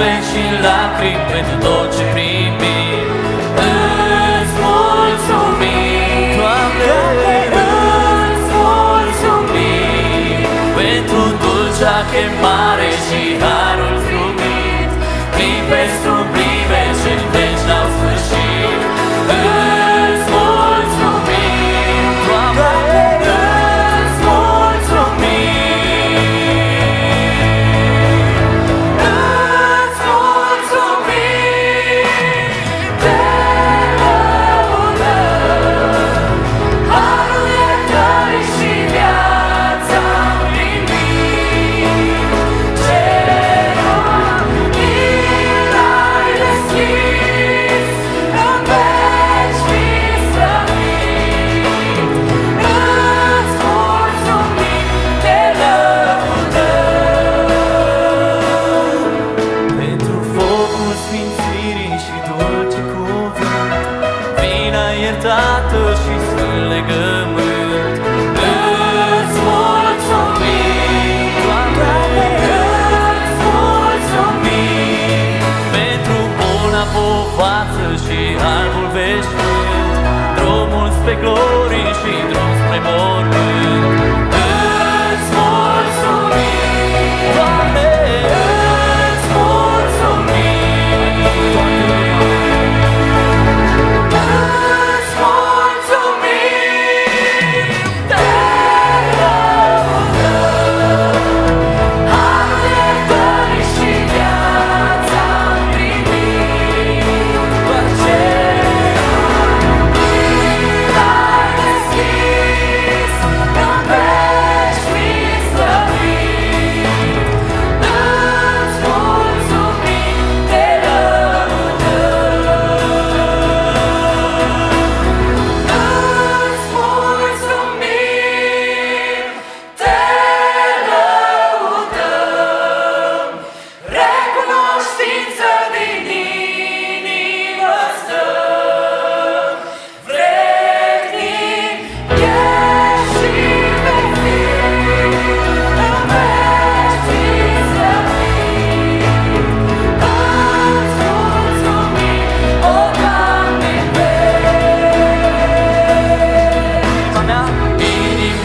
zâmbet și lacrimi pentru tot ce primim. Îți mulțumim, Doamne, îți mulțumim. Pentru dulcea chemare și har. Tată și sunt legământ. Îți mulțumim, Doamne, îți mulțumim. Pentru buna și albul veșnic Drumul spre glorii și drum spre mor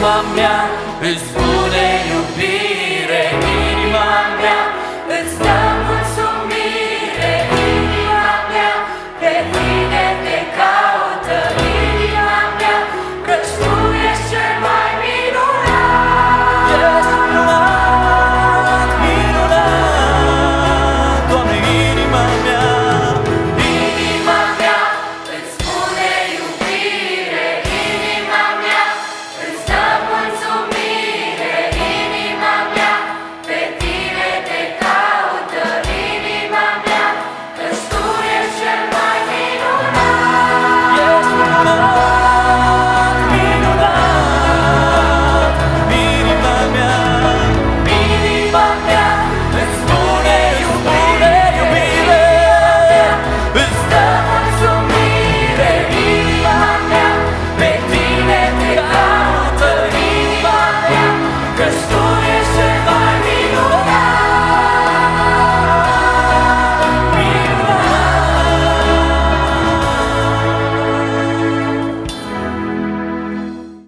mamma mia, il suo